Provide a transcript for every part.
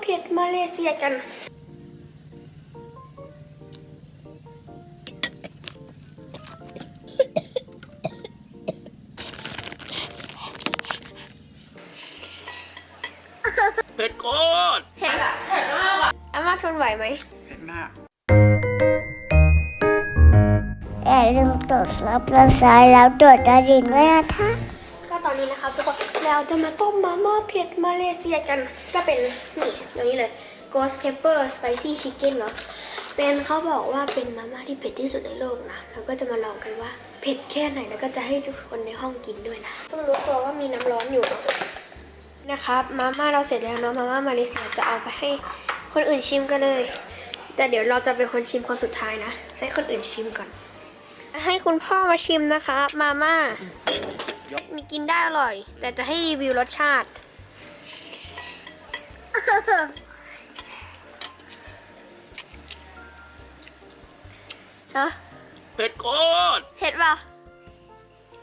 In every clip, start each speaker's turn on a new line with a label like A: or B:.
A: เผ็ดมาเลเซียกัน
B: เผ็ดโคตร
A: เผ็ดอะอาม่าทนไหวไหม
B: เผ็ดมาก
C: อย่าลืมกดรับกระสายแล้วกดกระดิ่งด้วยนะคะ
A: อนนี้นะครับทุกคนเราจะมาต้มมาม่าเผ็ดมาเลเซียกันก็เป็นนี่ตัวนี้เลย ghost pepper spicy chicken เนาะเป็นเขาบอกว่าเป็นมาม่าที่เผ็ดที่สุดในโลกนะเราก็จะมาลองกันว่าเผ็ดแค่ไหนแล้วก็จะให้ทุกคนในห้องกินด้วยนะต้องรู้ตัวว่ามีน้ำร้อนอยู่นะนะครับมาม่าเราเสร็จแล้วเนาะมาม่ามาเลเซียจะเอาไปให้คนอื่นชิมกันเลย แต่เดี๋ยวเราจะเป็นคนชิมคนสุดท้ายนะ ให้คนอื่นชิมก่อน ให้คุณพ่อมาชิมนะคะ มาม่า มีกินได้อร่อย แต่จะให้รีวิวรสชาติ ฮะ
B: เผ็ดโคตร
A: เผ็ดเปล่า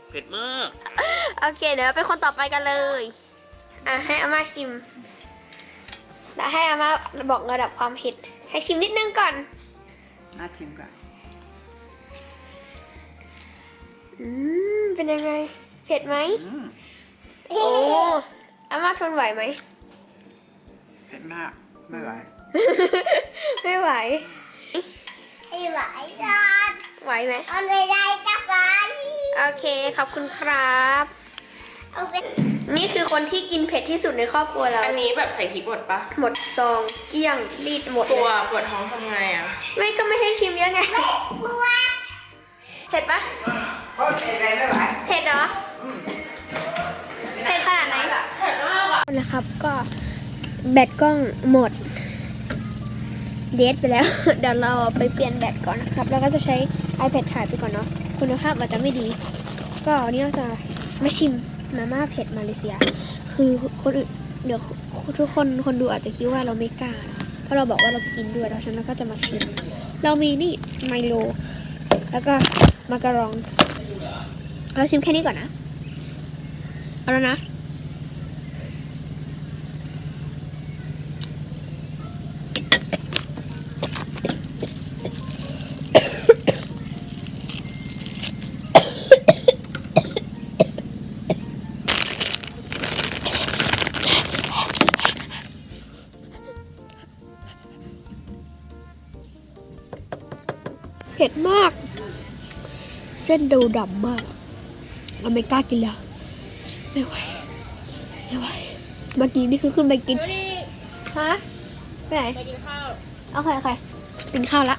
B: เผ็ดมาก
A: โอเค เดี๋ยวเป็นคนต่อไปกันเลย อะ ให้อาม่าชิม แล้วให้อาม่าบอกระดับความเผ็ด ให้ชิมนิดนึงก่อน
D: มาชิมก่อน
A: อืม เป็นยังไง เผ็ดไหม
D: อืม
A: โอ้อาม่าทนไหวไหม
D: เผ็ดมากไม่ไหว
A: ไม่ไหว
C: ไม่ไหวจอน
A: ไหวไหม
C: เอาเลยได้จับไป
A: โอเคขอบคุณครับ
C: เอาไป
A: นี่คือคนที่กินเผ็ดที่สุดในครอบครัวเรา
E: อันนี้แบบใส่พริกหมดปะ
A: หมดซองเกลี้ยงรีดหมด
E: ตัว
A: เลย
E: ปวดท้องทำไงอะ
A: ไม่ก็ไม่ให้ชิมเยอะไงเผ็ดปะ
D: โอ้เผ็ดอะไรไม่ไหว
A: เผ็ดเหรอเผ็ดขนาดไหนนะครับก็แบตกล้องหมด เดทไปแล้ว เดี๋ยวเราไปเปลี่ยนแบตก่อนนะครับ แล้วก็จะใช้ iPad ถ่ายไปก่อนเนาะคุณภาพอาจจะไม่ดี ก็วันนี้เราจะมาชิมมาม่าเผ็ดมาเลเซีย คือคนอื่นเดี๋ยวทุกคนคนดูอาจจะคิดว่าเราไม่กล้าเพราะเราบอกว่าเราจะกินด้วยแล้วฉะนั้นก็จะมาชิม เรามีนี่ไมโล แล้วก็มาการอง เราชิมแค่นี้ก่อนนะ เอาแล้วนะ เผ็ดมาก เส้นดูดำมาก เราไม่กล้ากินแล้ว ไม่ไหวไม่ไหวเมื่อกี้นี่คือขึ้นไปกินฮะไปไหน
E: ไปกินข้าว
A: โอเคโอเคกินข้าวละ